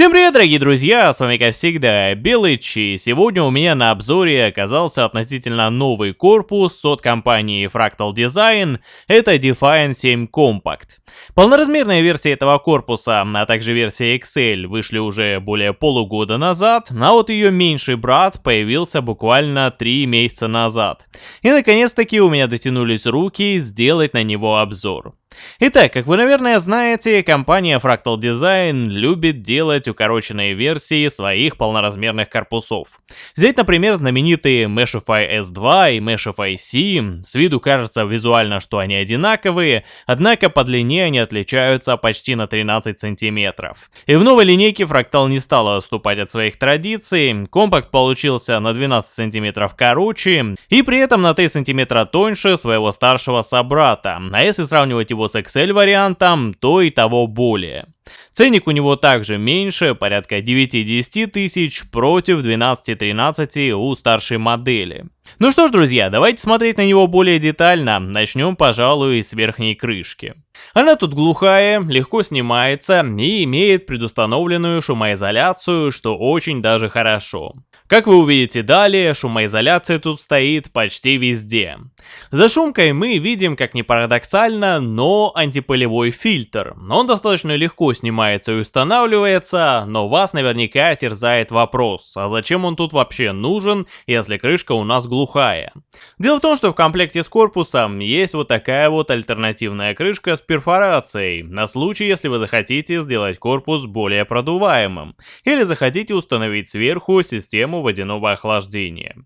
Всем привет, дорогие друзья, с вами как всегда Белыч, и сегодня у меня на обзоре оказался относительно новый корпус от компании Fractal Design, это Defiant 7 Compact. Полноразмерная версия этого корпуса, а также версия XL вышли уже более полугода назад, а вот ее меньший брат появился буквально 3 месяца назад. И наконец-таки у меня дотянулись руки сделать на него обзор. Итак, как вы, наверное, знаете, компания Fractal Design любит делать укороченные версии своих полноразмерных корпусов. Взять, например, знаменитые Meshify S2 и Meshify C. С виду кажется визуально, что они одинаковые, однако по длине они отличаются почти на 13 сантиметров. И в новой линейке Fractal не стала отступать от своих традиций, компакт получился на 12 сантиметров короче и при этом на 3 сантиметра тоньше своего старшего собрата. А если сравнивать его с Excel вариантом, то и того более. Ценник у него также меньше, порядка 9-10 тысяч против 12-13 у старшей модели. Ну что ж, друзья, давайте смотреть на него более детально. Начнем, пожалуй, с верхней крышки. Она тут глухая, легко снимается и имеет предустановленную шумоизоляцию, что очень даже хорошо. Как вы увидите далее, шумоизоляция тут стоит почти везде. За шумкой мы видим, как ни парадоксально, но антипылевой фильтр. Он достаточно легко снимается и устанавливается, но вас наверняка терзает вопрос, а зачем он тут вообще нужен, если крышка у нас глухая? Дело в том, что в комплекте с корпусом есть вот такая вот альтернативная крышка с перфорацией, на случай, если вы захотите сделать корпус более продуваемым, или захотите установить сверху систему водяного охлаждения.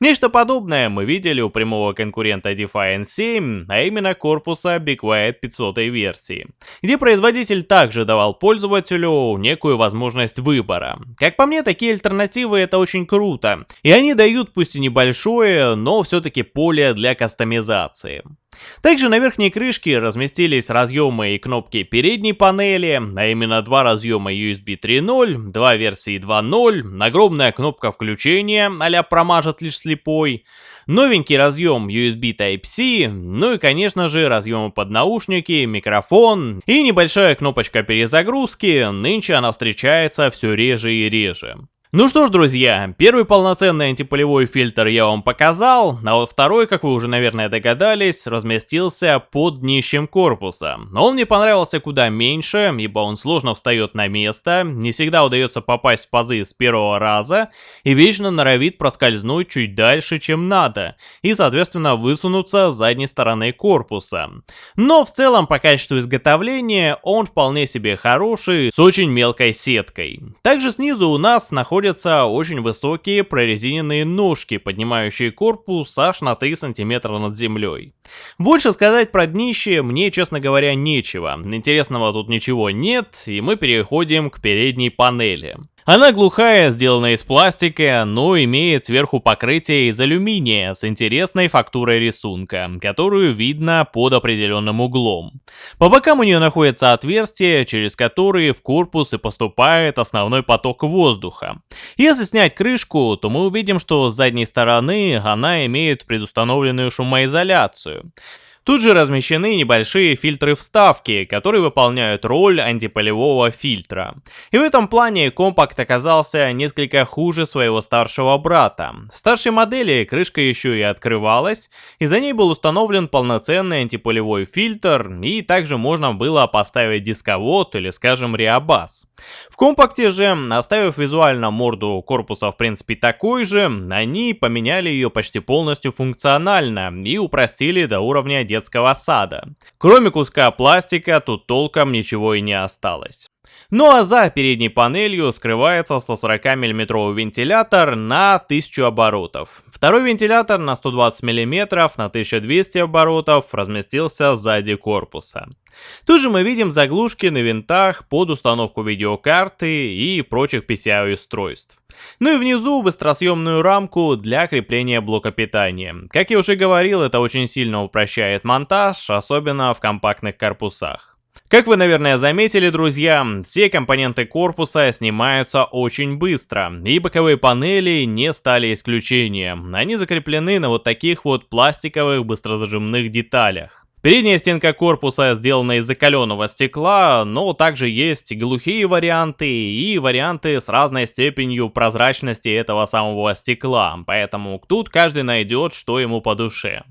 Нечто подобное мы видели у прямого конкурента Defiant 7, а именно корпуса Be Quiet 500 версии, где производитель также давал пользователю некую возможность выбора. Как по мне, такие альтернативы это очень круто, и они дают пусть и небольшое, но все-таки поле для кастомизации. Также на верхней крышке разместились разъемы и кнопки передней панели, а именно два разъема USB 3.0, два версии 2.0, огромная кнопка включения а промажет лишь слепой, новенький разъем USB Type-C, ну и конечно же разъемы под наушники, микрофон и небольшая кнопочка перезагрузки, нынче она встречается все реже и реже. Ну что ж, друзья, первый полноценный антипылевой фильтр я вам показал, а вот второй, как вы уже, наверное, догадались, разместился под днищем корпуса. Но он мне понравился куда меньше, ибо он сложно встает на место, не всегда удается попасть в пазы с первого раза и вечно норовит проскользнуть чуть дальше, чем надо, и, соответственно, высунуться с задней стороны корпуса. Но в целом, по качеству изготовления, он вполне себе хороший, с очень мелкой сеткой. Также снизу у нас находится находятся очень высокие прорезиненные ножки, поднимающие корпус аж на 3 сантиметра над землей. Больше сказать про днище мне, честно говоря, нечего. Интересного тут ничего нет, и мы переходим к передней панели. Она глухая, сделана из пластика, но имеет сверху покрытие из алюминия с интересной фактурой рисунка, которую видно под определенным углом. По бокам у нее находятся отверстия, через которые в корпус и поступает основной поток воздуха. Если снять крышку, то мы увидим, что с задней стороны она имеет предустановленную шумоизоляцию. Тут же размещены небольшие фильтры-вставки, которые выполняют роль антипылевого фильтра. И в этом плане компакт оказался несколько хуже своего старшего брата. В старшей модели крышка еще и открывалась, и за ней был установлен полноценный антипылевой фильтр, и также можно было поставить дисковод или, скажем, реабас. В компакте же, оставив визуально морду корпуса в принципе такой же, они поменяли ее почти полностью функционально и упростили до уровня детского сада. Кроме куска пластика, тут толком ничего и не осталось. Ну а за передней панелью скрывается 140 мм вентилятор на 1000 оборотов. Второй вентилятор на 120 мм на 1200 оборотов разместился сзади корпуса. Тут же мы видим заглушки на винтах под установку видеокарты и прочих PCI-устройств. Ну и внизу быстросъемную рамку для крепления блока питания. Как я уже говорил, это очень сильно упрощает монтаж, особенно в компактных корпусах. Как вы, наверное, заметили, друзья, все компоненты корпуса снимаются очень быстро, и боковые панели не стали исключением. Они закреплены на вот таких вот пластиковых быстрозажимных деталях. Передняя стенка корпуса сделана из закаленного стекла, но также есть глухие варианты и варианты с разной степенью прозрачности этого самого стекла, поэтому тут каждый найдет, что ему по душе.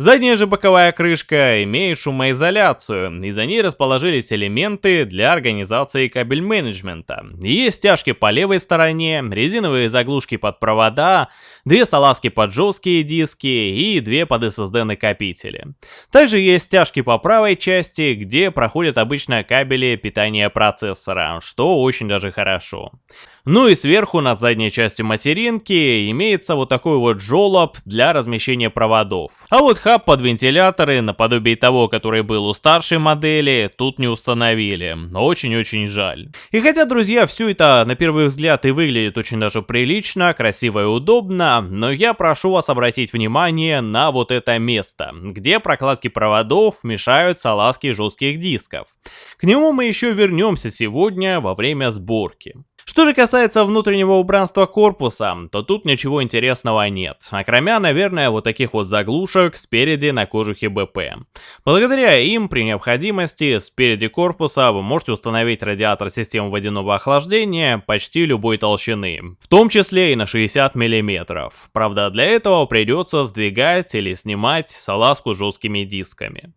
Задняя же боковая крышка имеет шумоизоляцию, и за ней расположились элементы для организации кабель менеджмента. Есть стяжки по левой стороне, резиновые заглушки под провода, две салазки под жесткие диски и две под SSD накопители. Также есть стяжки по правой части, где проходят обычно кабели питания процессора, что очень даже хорошо. Ну и сверху над задней частью материнки имеется вот такой вот жолоб для размещения проводов. А вот хаб под вентиляторы, наподобие того, который был у старшей модели, тут не установили. Очень-очень жаль. И хотя, друзья, все это на первый взгляд и выглядит очень даже прилично, красиво и удобно, но я прошу вас обратить внимание на вот это место, где прокладки проводов мешают салазки жестких дисков. К нему мы еще вернемся сегодня во время сборки. Что же касается внутреннего убранства корпуса, то тут ничего интересного нет, окромя, наверное, вот таких вот заглушек спереди на кожухе БП. Благодаря им, при необходимости, спереди корпуса вы можете установить радиатор системы водяного охлаждения почти любой толщины, в том числе и на 60 мм. Правда, для этого придется сдвигать или снимать салазку жесткими дисками.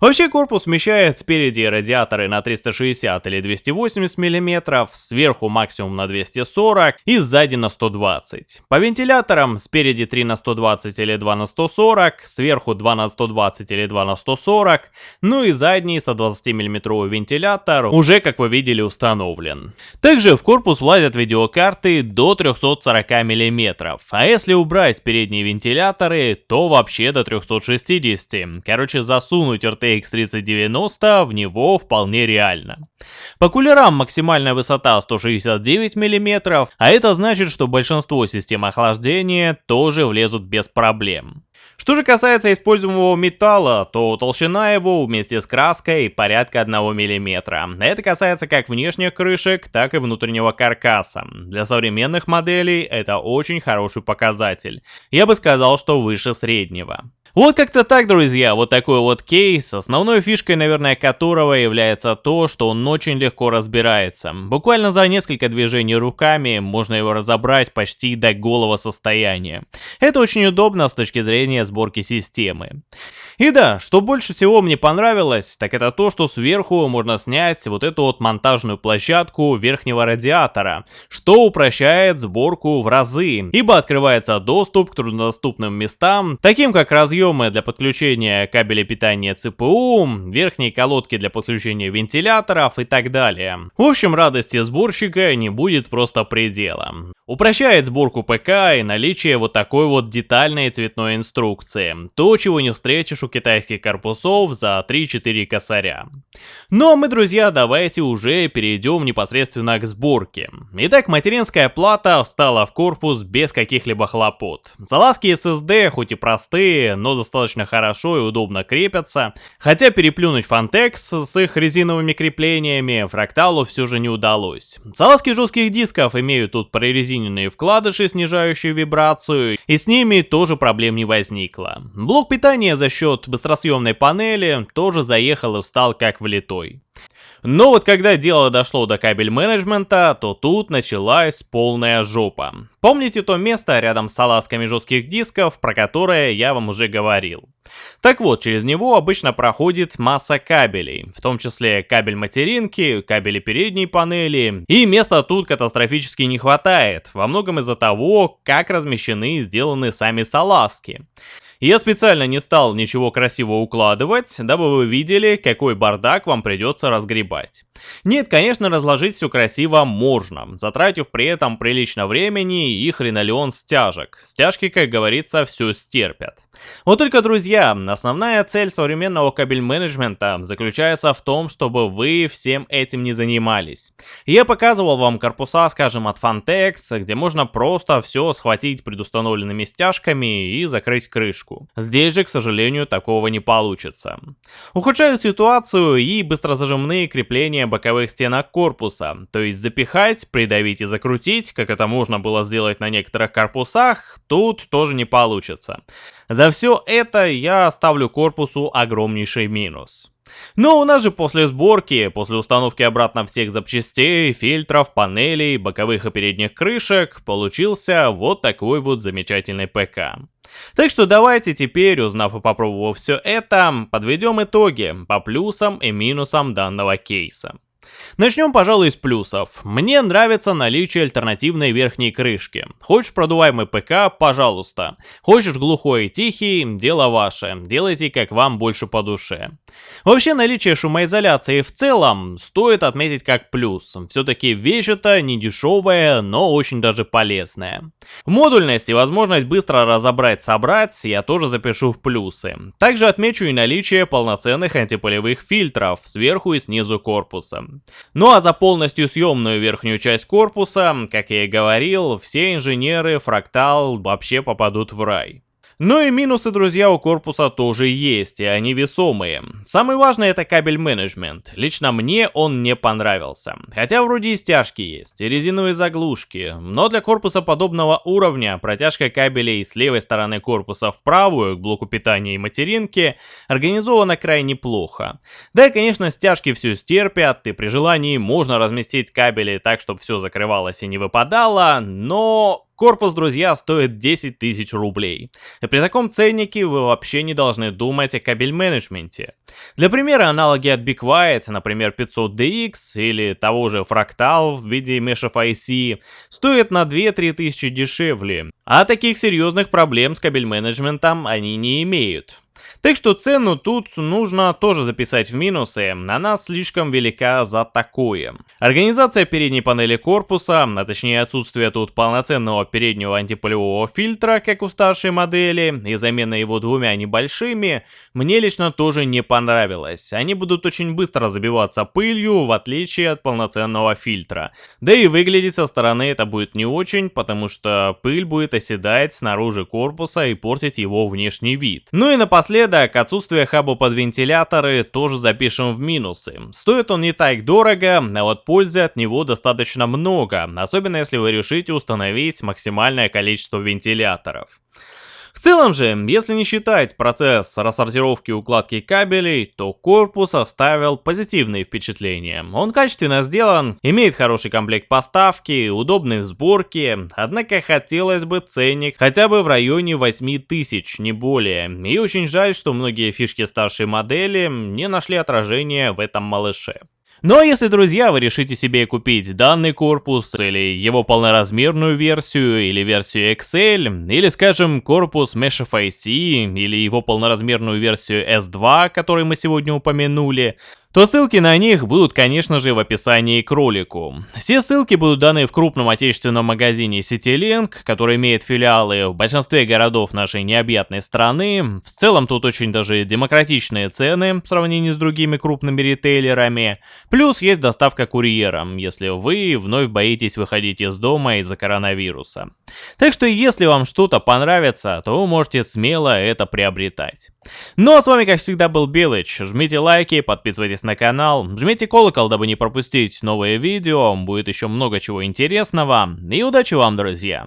Вообще корпус вмещает спереди радиаторы на 360 или 280 мм, сверху максимум на 240 и сзади на 120. По вентиляторам спереди 3 на 120 или 2 на 140, сверху 2 на 120 или 2 на 140, ну и задний 120 мм вентилятор уже как вы видели установлен. Также в корпус влазят видеокарты до 340 мм, а если убрать передние вентиляторы, то вообще до 360. Короче засунуть засунуть RTX 3090 в него вполне реально. По кулерам максимальная высота 169 мм, а это значит, что большинство систем охлаждения тоже влезут без проблем. Что же касается используемого металла, то толщина его вместе с краской порядка 1 мм. Это касается как внешних крышек, так и внутреннего каркаса. Для современных моделей это очень хороший показатель. Я бы сказал, что выше среднего. Вот как-то так, друзья, вот такой вот кейс, основной фишкой, наверное, которого является то, что он очень легко разбирается. Буквально за несколько движений руками можно его разобрать почти до голого состояния. Это очень удобно с точки зрения сборки системы. И да, что больше всего мне понравилось, так это то, что сверху можно снять вот эту вот монтажную площадку верхнего радиатора, что упрощает сборку в разы, ибо открывается доступ к труднодоступным местам, таким как разъемы для подключения кабеля питания ЦПУ, верхние колодки для подключения вентиляторов и так далее. В общем, радости сборщика не будет просто предела. Упрощает сборку ПК и наличие вот такой вот детальной цветной инструкции. То, чего не встретишь у китайских корпусов за 3-4 косаря. Ну а мы, друзья, давайте уже перейдем непосредственно к сборке. Итак, материнская плата встала в корпус без каких-либо хлопот. Залазки SSD, хоть и простые, но достаточно хорошо и удобно крепятся. Хотя переплюнуть Fantex с их резиновыми креплениями фракталу все же не удалось. Залазки жестких дисков имеют тут прорезиненные вкладыши, снижающие вибрацию, и с ними тоже проблем не возникло. Блок питания за счет счет быстросъемной панели тоже заехал и встал как влитой. Но вот когда дело дошло до кабель менеджмента, то тут началась полная жопа. Помните то место рядом с салазками жестких дисков, про которое я вам уже говорил? Так вот, через него обычно проходит масса кабелей, в том числе кабель материнки, кабели передней панели, и места тут катастрофически не хватает, во многом из-за того, как размещены и сделаны сами салазки. Я специально не стал ничего красиво укладывать, дабы вы видели, какой бардак вам придется разгребать. Нет, конечно, разложить все красиво можно, затратив при этом прилично времени и хренолеон стяжек. Стяжки, как говорится, все стерпят. Вот только, друзья, основная цель современного кабель-менеджмента заключается в том, чтобы вы всем этим не занимались. Я показывал вам корпуса, скажем, от Fantex, где можно просто все схватить предустановленными стяжками и закрыть крышку. Здесь же, к сожалению, такого не получится. Ухудшают ситуацию и быстрозажимные крепления расширение боковых стенок корпуса, то есть запихать, придавить и закрутить, как это можно было сделать на некоторых корпусах, тут тоже не получится. За все это я ставлю корпусу огромнейший минус. Но у нас же после сборки, после установки обратно всех запчастей, фильтров, панелей, боковых и передних крышек, получился вот такой вот замечательный ПК. Так что давайте теперь, узнав и попробовав все это, подведем итоги по плюсам и минусам данного кейса. Начнем, пожалуй, с плюсов. Мне нравится наличие альтернативной верхней крышки. Хочешь продуваемый ПК, пожалуйста. Хочешь глухой и тихий, дело ваше. Делайте, как вам больше по душе. Вообще, наличие шумоизоляции в целом стоит отметить как плюс. Все-таки вещь это не дешевая, но очень даже полезная. Модульность и возможность быстро разобрать-собрать я тоже запишу в плюсы. Также отмечу и наличие полноценных антипылевых фильтров сверху и снизу корпуса. Ну а за полностью съемную верхнюю часть корпуса, как я и говорил, все инженеры Фрактал вообще попадут в рай. Ну и минусы, друзья, у корпуса тоже есть, и они весомые. Самый важный это кабель менеджмент. Лично мне он не понравился. Хотя вроде и стяжки есть, и резиновые заглушки, но для корпуса подобного уровня протяжка кабелей с левой стороны корпуса в правую, к блоку питания и материнки, организована крайне плохо. Да и конечно стяжки все стерпят, и при желании можно разместить кабели так, чтобы все закрывалось и не выпадало, но Корпус, друзья, стоит 10 тысяч рублей. И при таком ценнике вы вообще не должны думать о кабель-менеджменте. Для примера, аналоги от Big например 500DX или того же Fractal в виде мешев IC, стоят на 2-3 тысячи дешевле. А таких серьезных проблем с кабель-менеджментом они не имеют. Так что цену тут нужно тоже записать в минусы, она слишком велика за такое. Организация передней панели корпуса, а точнее отсутствие тут полноценного переднего антипылевого фильтра, как у старшей модели, и замена его двумя небольшими, мне лично тоже не понравилось. Они будут очень быстро забиваться пылью, в отличие от полноценного фильтра. Да и выглядеть со стороны это будет не очень, потому что пыль будет оседать снаружи корпуса и портить его внешний вид. Ну и напоследок, Напоследок, отсутствие хаба под вентиляторы тоже запишем в минусы. Стоит он не так дорого, а вот пользы от него достаточно много, особенно если вы решите установить максимальное количество вентиляторов. В целом же, если не считать процесс рассортировки и укладки кабелей, то корпус оставил позитивные впечатления. Он качественно сделан, имеет хороший комплект поставки, удобные в сборке, однако хотелось бы ценник хотя бы в районе 8000, не более. И очень жаль, что многие фишки старшей модели не нашли отражения в этом малыше. А если, друзья, вы решите себе купить данный корпус, или его полноразмерную версию, или версию XL, или, скажем, корпус Mesh FIC, или его полноразмерную версию S2, который мы сегодня упомянули, то ссылки на них будут, конечно же, в описании к ролику. Все ссылки будут даны в крупном отечественном магазине CityLink, который имеет филиалы в большинстве городов нашей необъятной страны. В целом тут очень даже демократичные цены в сравнении с другими крупными ритейлерами. Плюс есть доставка курьером, если вы вновь боитесь выходить из дома из-за коронавируса. Так что если вам что-то понравится, то вы можете смело это приобретать. Ну а с вами как всегда был Белыч. Жмите лайки, подписывайтесь на канал, жмите колокол, дабы не пропустить новые видео, будет еще много чего интересного. И удачи вам, друзья!